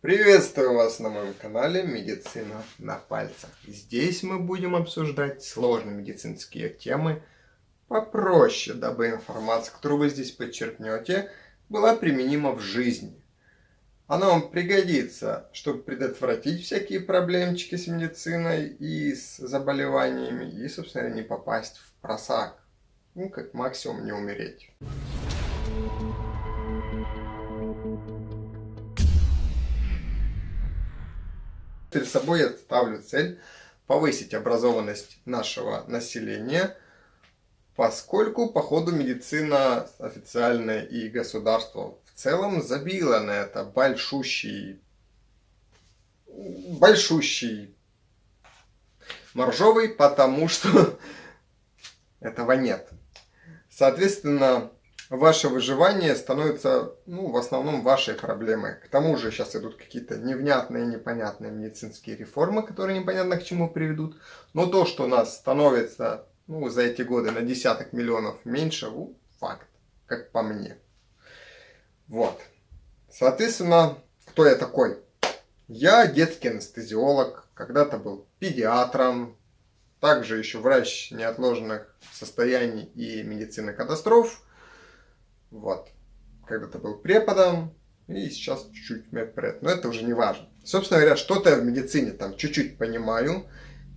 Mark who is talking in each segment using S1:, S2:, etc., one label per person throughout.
S1: Приветствую вас на моем канале Медицина на пальцах. Здесь мы будем обсуждать сложные медицинские темы попроще, дабы информация, которую вы здесь подчеркнете, была применима в жизни. Она вам пригодится, чтобы предотвратить всякие проблемчики с медициной и с заболеваниями, и, собственно, не попасть в просак. Ну, как максимум не умереть. Перед собой я ставлю цель повысить образованность нашего населения, поскольку по ходу медицина официальная и государство в целом забило на это большущий, большущий моржовый, потому что этого нет. Соответственно, ваше выживание становится, ну, в основном вашей проблемой. К тому же сейчас идут какие-то невнятные, непонятные медицинские реформы, которые непонятно к чему приведут. Но то, что у нас становится, ну, за эти годы на десяток миллионов меньше, ну, факт, как по мне. Вот. Соответственно, кто я такой? Я детский анестезиолог, когда-то был педиатром, также еще врач неотложных состояний и медицины катастроф. Вот. Когда-то был преподом, и сейчас чуть-чуть медпред. Но это уже не важно. Собственно говоря, что-то в медицине там чуть-чуть понимаю.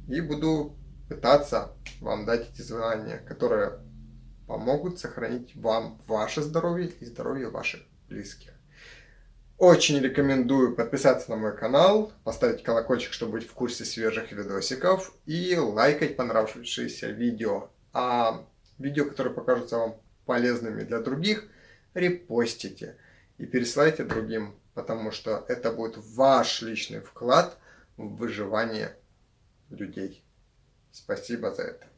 S1: И буду пытаться вам дать эти знания, которые помогут сохранить вам ваше здоровье и здоровье ваших близких. Очень рекомендую подписаться на мой канал, поставить колокольчик, чтобы быть в курсе свежих видосиков и лайкать понравившиеся видео. А видео, которые покажутся вам полезными для других, репостите и пересылайте другим, потому что это будет ваш личный вклад в выживание людей. Спасибо за это.